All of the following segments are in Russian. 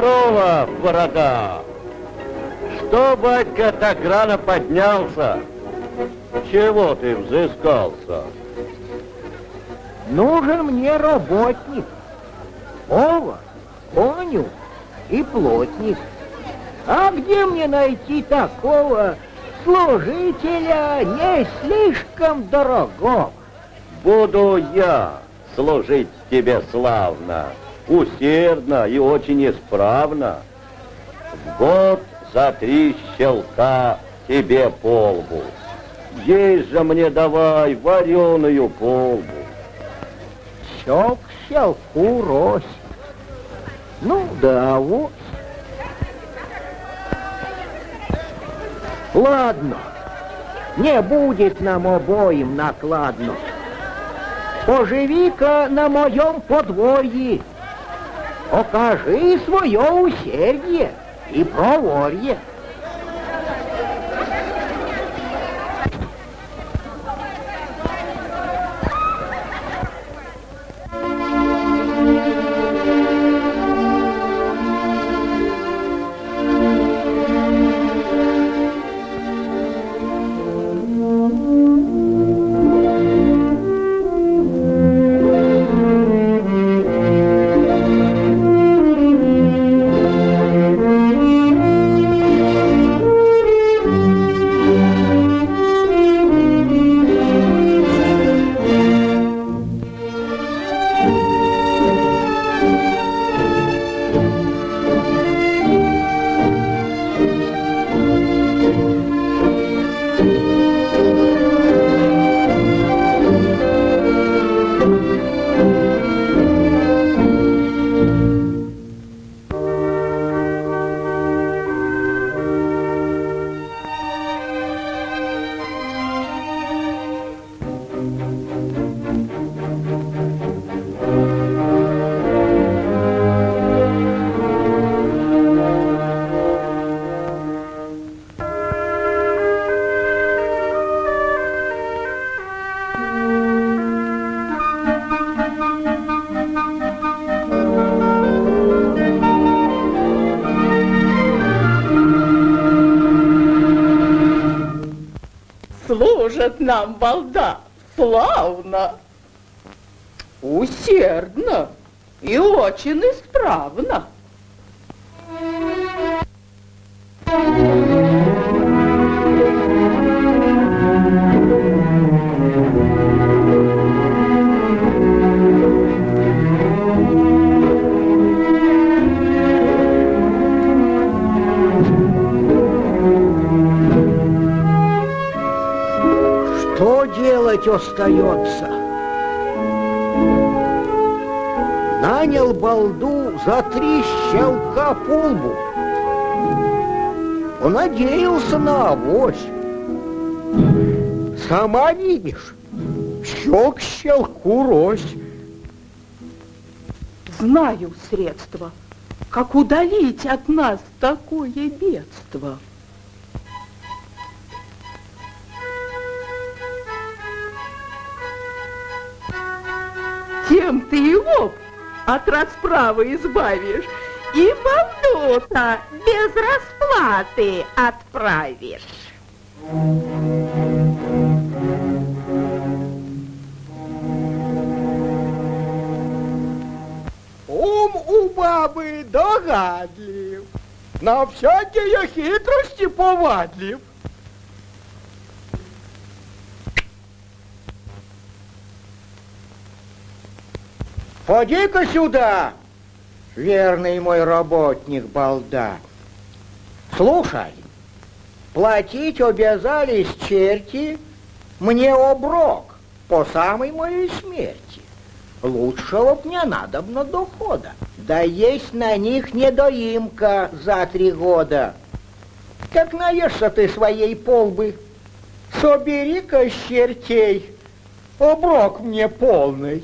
борода! Что, батька, так рано поднялся? Чего ты взыскался? Нужен мне работник, повар, конюх и плотник. А где мне найти такого служителя не слишком дорогого? Буду я служить тебе славно, усердно и очень исправно. В год за три щелка тебе полбу. Есть же мне давай вареную полбу. Щек щелку рось. Ну да, вот. Ладно, не будет нам обоим накладно. Поживи-ка на моем подворье, окажи свое усердие и проворье. Служит нам балда славно, усердно и очень исправно. Остается? Нанял балду за три щелка полбу. Понадеялся на авось. Сама видишь, щек щелку рось. Знаю средства, как удалить от нас такое бедство. Тем ты его от расправы избавишь, и балду-то без расплаты отправишь. Ум у бабы догадлив, на всякие хитрости повадлив. Поди-ка сюда, верный мой работник балда. Слушай, платить обязались черти мне оброк по самой моей смерти. Лучшего б не надобно дохода. Да есть на них недоимка за три года. Как наешься ты своей полбы, собери-ка чертей оброк мне полный.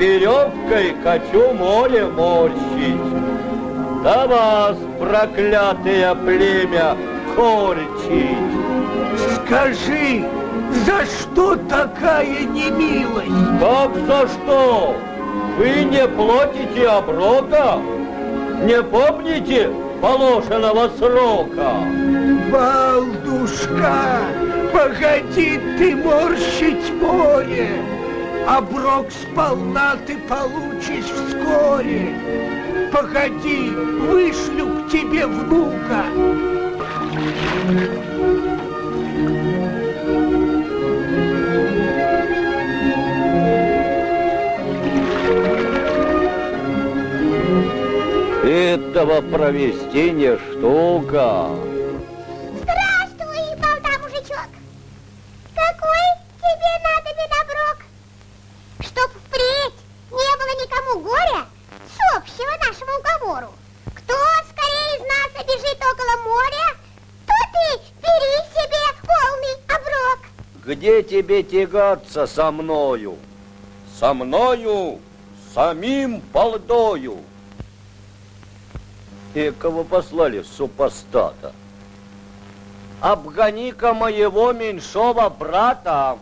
Веревкой хочу море морщить. Да вас, проклятое племя, корчить. Скажи, за что такая немилость? Как за что? Вы не платите оброка? Не помните положенного срока? Балдушка, погоди ты морщить море, Оброк сполна ты получишь вскоре. Погоди, вышлю к тебе внука. Этого провести не штука. Тебе тягаться со мною? Со мною, самим полдою. И кого послали супостата? Обгони-ка моего меньшого брата.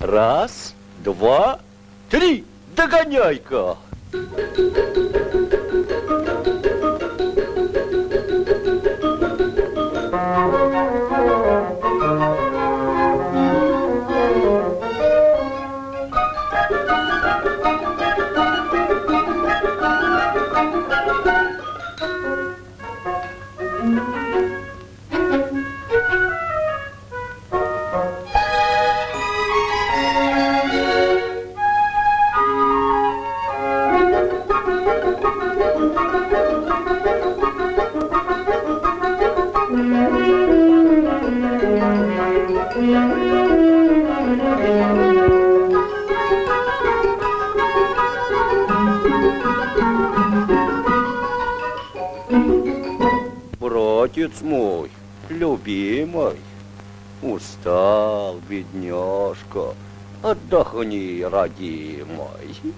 Раз, два, три, догоняй-ка. Братец отдохни, родимый. Погоди,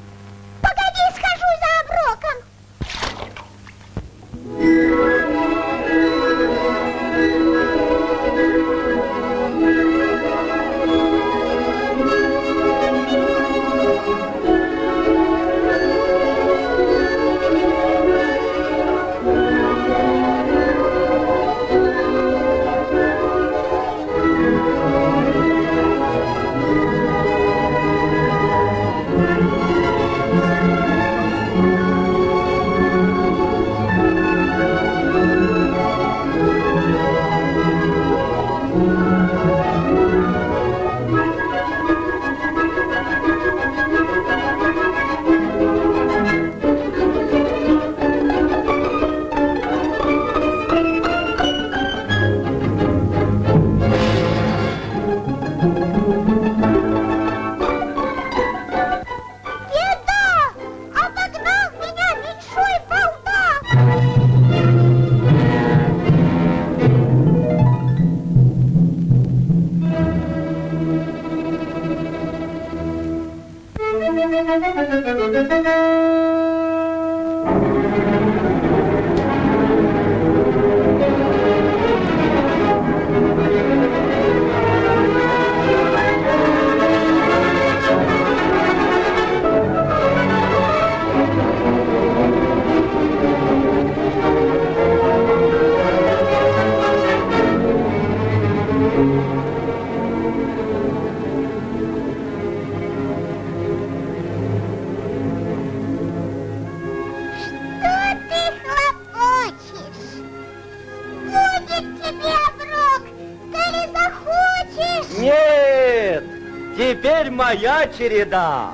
череда.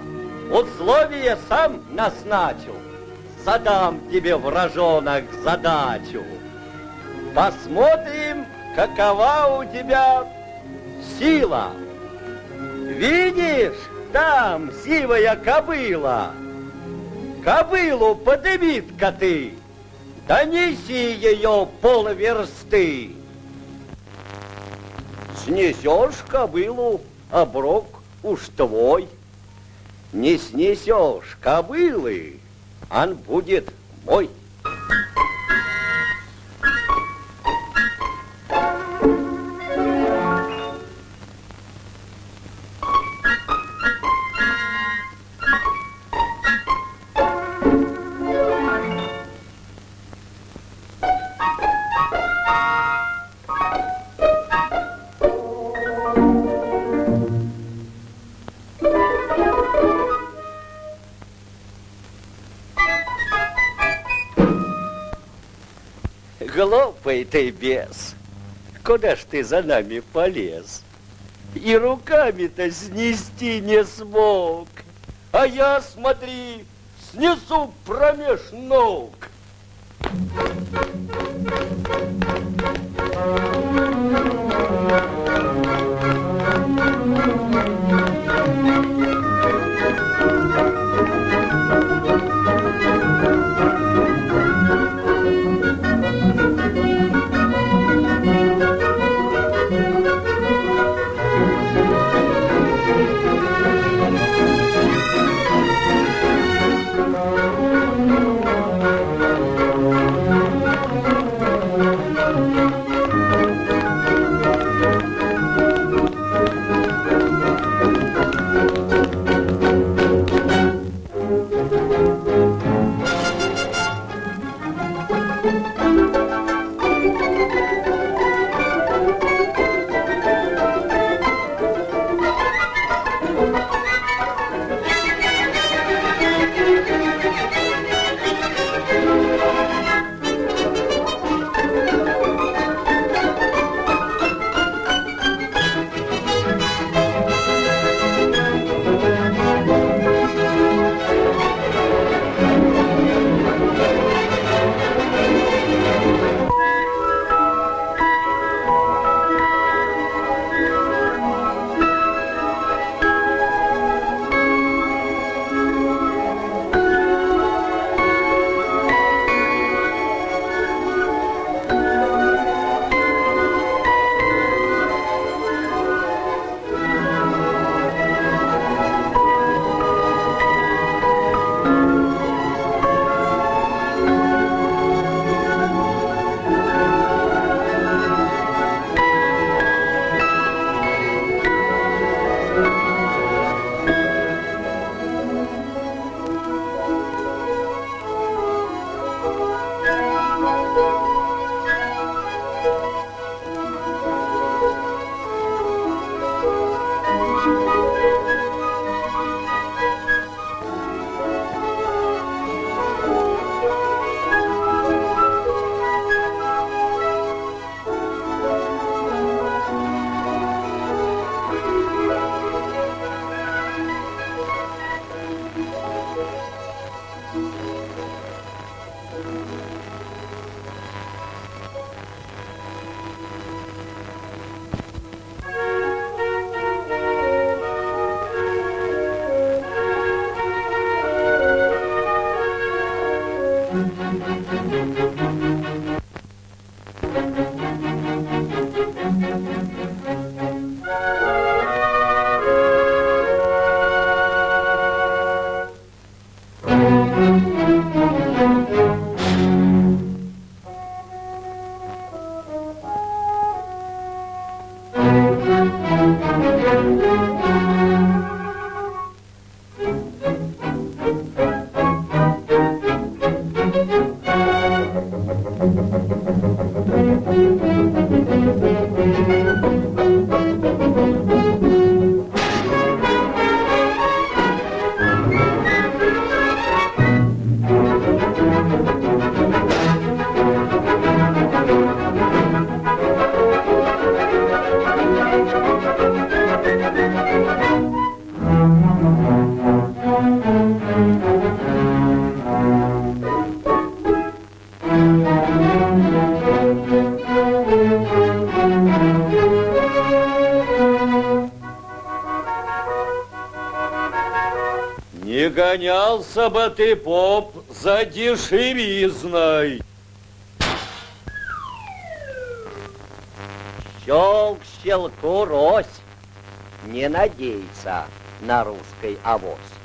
Условия сам назначил. Задам тебе, вражонок, задачу. Посмотрим, какова у тебя сила. Видишь, там сивая кобыла. Кобылу подымит-ка ты, донеси ее полверсты. Снесешь кобылу, оброк уж твой. Не снесешь кобылы, он будет мой. Глупый ты бес, куда ж ты за нами полез? И руками-то снести не смог. А я, смотри, снесу промеж ног. Не ты, поп, за дешевизной. Щелк щелку рось. не надейся на русский авось.